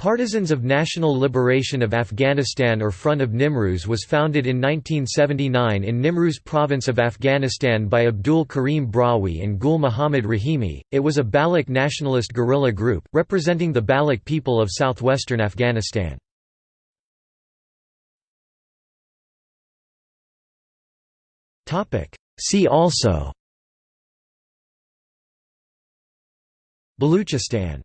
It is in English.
Partisans of National Liberation of Afghanistan or Front of Nimruz was founded in 1979 in Nimruz province of Afghanistan by Abdul Karim Brahui and Gul Muhammad Rahimi. It was a Baloch nationalist guerrilla group, representing the Baloch people of southwestern Afghanistan. See also Baluchistan